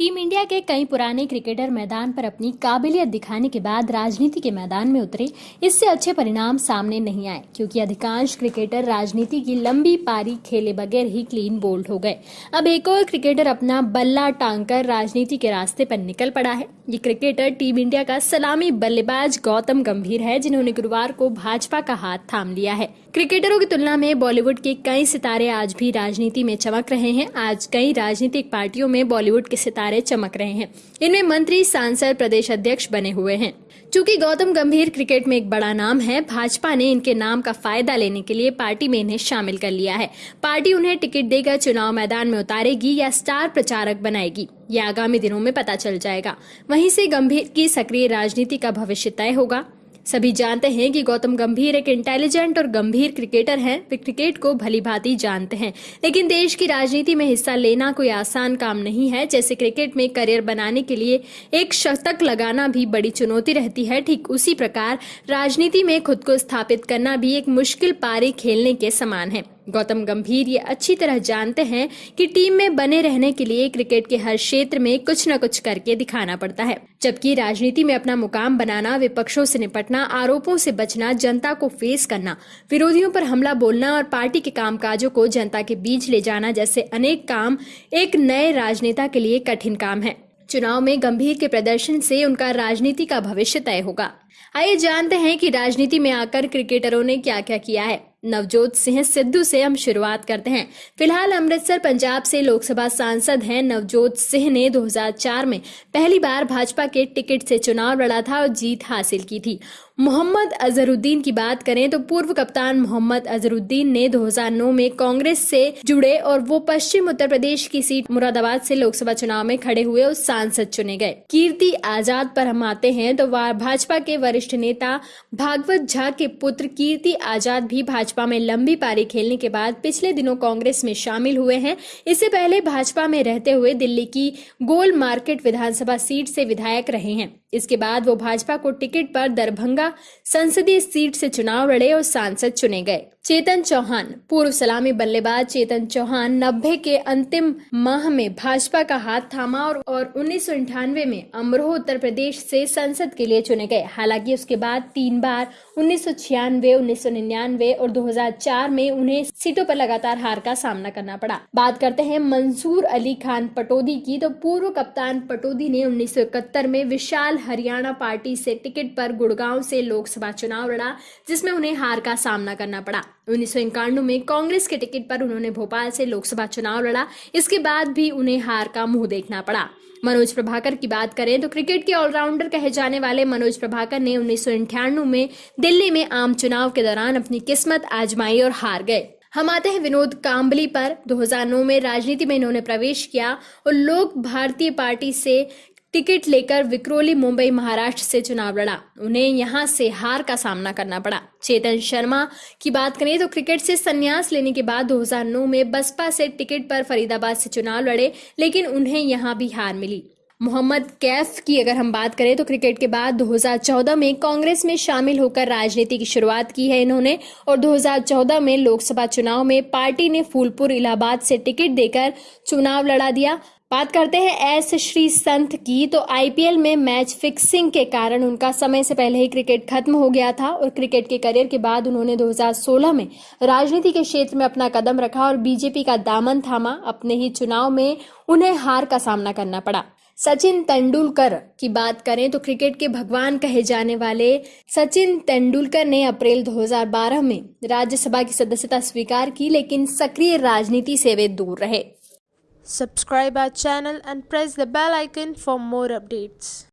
Team India के कई पुराने क्रिकेटर मैदान पर अपनी काबिलियत दिखाने के बाद राजनीति के मैदान में उतरे, इससे अच्छे परिणाम सामने नहीं आए, क्योंकि अधिकांश क्रिकेटर राजनीति की लंबी पारी खेले बगैर ही क्लीन बोल्ड हो गए। अब एक और क्रिकेटर अपना बल्ला टांग कर राजनीति के रास्ते पर निकल पड़ा है। ये क्रिकेटर टीम इंडिया का सलामी बल्लेबाज गौतम गंभीर है, जिन्होंने गुरुवार को भाजपा का हाथ थाम लिया है। क्रिकेटरों की तुलना में बॉलीवुड के कई सितारे आज भी राजनीति में चमक रहे हैं। आज कई राजनीतिक पार्टियों में बॉलीवुड के सितारे चमक रहे हैं। इनमें मंत्री, सांसद, प्रदेश अध्यक्ष बने हुए हैं। चूँकि गौतम गंभीर क्रिकेट में एक बड़ा नाम है, भाजपा ने इनके नाम का फ़ायदा लेने के लिए पार्टी में इन्हें शामिल कर लिया है। पार्टी उन्हें टिकट देकर चुनाव मैदान में उतारेगी या स्टार प्रचारक बनाएगी, यह आगामी दिनों में पता चल जाएगा। वहीं से गंभीर की सक्रिय राजनीति का भविष्य तय होगा। सभी जानते हैं कि गौतम गंभीर एक इंटेलिजेंट और गंभीर क्रिकेटर हैं। वे क्रिकेट को भली भांति जानते हैं। लेकिन देश की राजनीति में हिस्सा लेना कोई आसान काम नहीं है। जैसे क्रिकेट में करियर बनाने के लिए एक शतक लगाना भी बड़ी चुनौती रहती है। ठीक उसी प्रकार राजनीति में खुद को स्थापित करना भी एक मुश्किल पारी खेलने के समान है। गौतम गंभीर ये अच्छी तरह जानते हैं कि टीम में बने रहने के लिए क्रिकेट के हर क्षेत्र में कुछ न कुछ करके दिखाना पड़ता है। जबकि राजनीति में अपना मुकाम बनाना, विपक्षों से निपटना, आरोपों से बचना, जनता को फेस करना, विरोधियों पर हमला बोलना और पार्टी के कामकाजों को जनता के बीच ले जाना जैसे अनेक काम एक नए राजनेता के लिए कठिन काम है। चुनाव में गंभीर के प्रदर्शन से उनका राजनीति का भविष्य तय होगा। आइए जानते हैं कि राजनीति में आकर क्रिकेटरों ने क्या क्या किया है। नवजोत सिंह सिद्धू से हम शुरुआत करते हैं। फ़िलहाल अमृतसर, पंजाब से लोकसभा सांसद हैं नवजोत सिंह ने 2004 में पहली बार भाजपा के टिकट से चुनाव लड़ा था और जीत हासिल की थी। मोहम्मद अजहरुद्दीन की बात करें तो पूर्व कप्तान मोहम्मद अजहरुद्दीन ने 2009 में कांग्रेस से जुड़े और वो पश्चिम उत्तर प्रदेश की सीट मुरादाबाद से लोकसभा चुनाव में खड़े हुए और सांसद चुने गए। कीर्ति आज़ाद पर हम आते हैं तो भाजपा के वरिष्ठ नेता भागवत झा के पुत्र कीर्ति आज़ाद भी भाजपा में लंबी पारी खेलने के बाद पिछले दिनों कांग्रेस में शामिल हुए हैं। इससे पहले भाजपा में रहते हुए दिल्ली की गोल मार्केट विधानसभा सीट से विधायक रहे हैं। इसके बाद वो भाजपा को टिकट पर दरभंगा संसदीय सीट से चुनाव लड़े और सांसद चुने गए। चेतन चौहान पूर्व सलामी बल्लेबाज चेतन चौहान नब्बे के अंतिम माह में भाजपा का हाथ थामा और, और उन्नीस में अमरोह उत्तर प्रदेश से संसद के लिए चुने गए। हालाँकि उसके बाद तीन बार उन्नीस सौ छियानवे और 2004 में उन्हें सीटों पर लगातार हार का सामना करना पड़ा। बात करते हैं मंसूर अली खान पटोदी की। तो पूर्व कप्तान पटोदी ने उन्नीस सौ इकहत्तर में विशाल हरियाणा पार्टी से टिकट पर गुड़गांव से लोकसभा चुनाव लड़ा जिसमें उन्हें हार का सामना करना पड़ा। उन्नीस में कांग्रेस के टिकट पर उन्होंने भोपाल से लोकसभा चुनाव लड़ा। इसके बाद भी उन्हें हार का मुँह देखना पड़ा। मनोज प्रभाकर की बात करें तो क्रिकेट के ऑलराउंडर कहे जाने वाले मनोज प्रभाकर ने उन्नीस में दिल्ली में आम चुनाव के दौरान अपनी किस्मत आजमाई और हार गए। हम आते हैं विनोद काम्बली पर। 2009 में राजनीति में इन्होंने प्रवेश किया और लोक भारतीय पार्टी से टिकट लेकर विक्रोली, मुंबई, महाराष्ट्र से चुनाव लड़ा। उन्हें यहाँ से हार का सामना करना पड़ा। चेतन शर्मा की बात करें तो क्रिकेट से संन्यास लेने के बाद 2009 में बसपा से टिकट पर फरीदाबाद से चुनाव लड़े, लेकिन उन्हें यहाँ भी हार मिली। मोहम्मद कैफ की अगर हम बात करें तो क्रिकेट के बाद 2014 में कांग्रेस में शामिल होकर राजनीति की शुरुआत की है इन्होंने, और 2014 में लोकसभा चुनाव में पार्टी ने फूलपुर, इलाहाबाद से टिकट देकर चुनाव लड़ा दिया। बात करते हैं एस श्री संत की। तो आईपीएल में मैच फिक्सिंग के कारण उनका समय से पहले ही क्रिकेट खत्म हो गया था और क्रिकेट के करियर के बाद उन्होंने 2016 में राजनीति के क्षेत्र में अपना कदम रखा और बीजेपी का दामन थामा। अपने ही चुनाव में उन्हें हार का सामना करना पड़ा। सचिन तेंदुलकर की बात करें तो क्रिकेट के भगवान कहे जाने वाले सचिन तेंदुलकर ने अप्रैल 2012 में राज्यसभा की सदस्यता स्वीकार की, लेकिन सक्रिय राजनीति से वे दूर रहे। Subscribe our channel and press the bell icon for more updates.